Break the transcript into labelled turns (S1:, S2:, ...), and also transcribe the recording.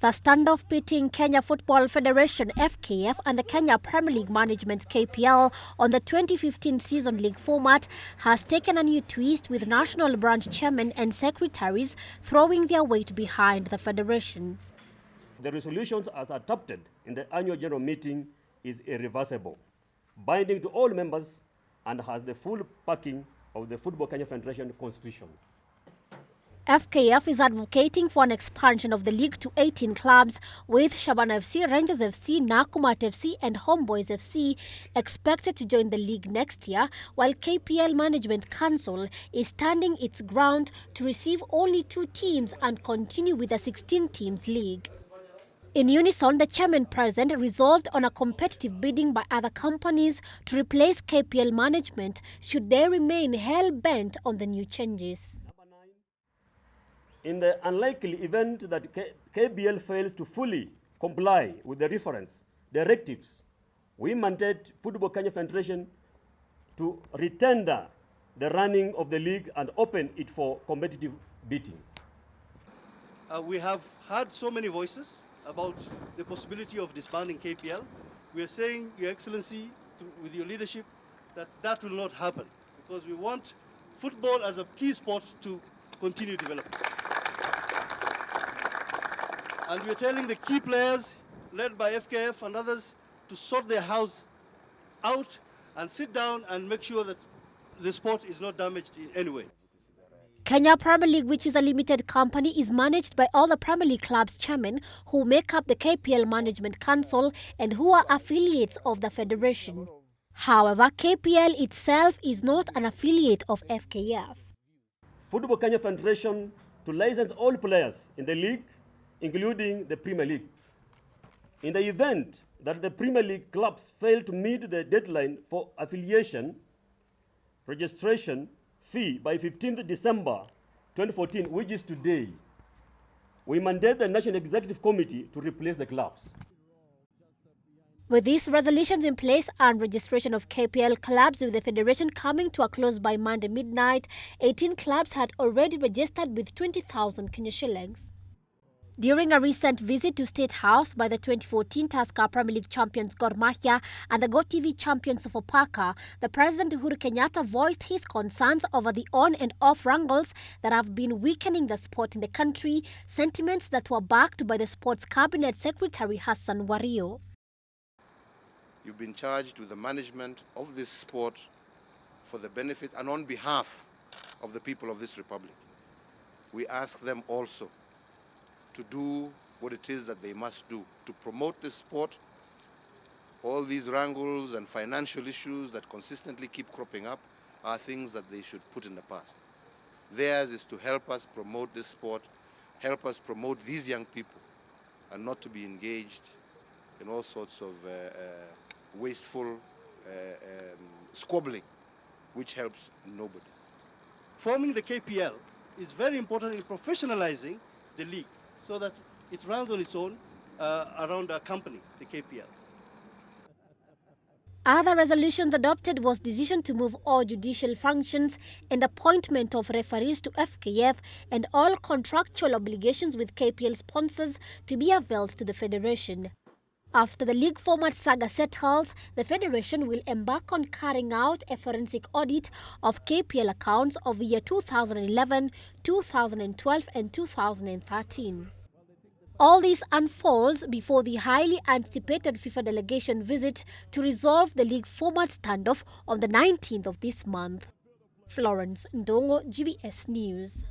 S1: The standoff pitting Kenya Football Federation FKF and the Kenya Premier League Management KPL on the 2015 season league format has taken a new twist with national branch chairmen and secretaries throwing their weight behind the federation.
S2: The resolutions as adopted in the annual general meeting is irreversible, binding to all members and has the full backing of the Football Kenya Federation constitution.
S1: FKF is advocating for an expansion of the league to 18 clubs, with Shabana FC, Rangers FC, Nakumatt FC, and Homeboys FC expected to join the league next year, while KPL Management Council is standing its ground to receive only two teams and continue with a 16 teams league. In unison, the chairman present resolved on a competitive bidding by other companies to replace KPL management should they remain hell-bent on the new changes.
S2: In the unlikely event that K KPL fails to fully comply with the reference directives, we mandate Football Kenya Federation to retender the running of the league and open it for competitive bidding.
S3: Uh, we have heard so many voices about the possibility of disbanding KPL. We are saying, Your Excellency, to, with your leadership, that that will not happen because we want football as a key sport to continue developing. And we're telling the key players, led by FKF and others, to sort their house out and sit down and make sure that the sport is not damaged in any way.
S1: Kenya Premier League, which is a limited company, is managed by all the Premier League clubs chairmen who make up the KPL Management Council and who are affiliates of the federation. However, KPL itself is not an affiliate of FKF.
S2: Football Kenya Federation to license all players in the league including the Premier Leagues. In the event that the Premier League clubs fail to meet the deadline for affiliation, registration fee by 15th December 2014, which is today, we mandate the National Executive Committee to replace the clubs.
S1: With these resolutions in place and registration of KPL clubs with the federation coming to a close by Monday midnight, 18 clubs had already registered with 20,000 Kenya shillings. During a recent visit to State House by the 2014 Tusker Premier League champions Gor Mahia and the GoTV champions Sofapaka, the President Uhuru Kenyatta voiced his concerns over the on and off wrangles that have been weakening the sport in the country, sentiments that were backed by the Sports Cabinet Secretary Hassan Wario.
S4: You've been charged with the management of this sport for the benefit and on behalf of the people of this republic. We ask them also to do what it is that they must do to promote the sport. All these wrangles and financial issues that consistently keep cropping up are things that they should put in the past. Theirs is to help us promote this sport, help us promote these young people, and not to be engaged in all sorts of uh, uh, wasteful uh, um, squabbling, which helps nobody.
S3: Forming the KPL is very important in professionalizing the league so that it runs on its own uh, around our company, the KPL.
S1: Other resolutions adopted was decision to move all judicial functions and appointment of referees to FKF and all contractual obligations with KPL sponsors to be availed to the Federation. After the league format saga settles, the Federation will embark on carrying out a forensic audit of KPL accounts of year 2011, 2012 and 2013. All this unfolds before the highly anticipated FIFA delegation visit to resolve the league format standoff on the 19th of this month. Florence Ndongo, GBS News.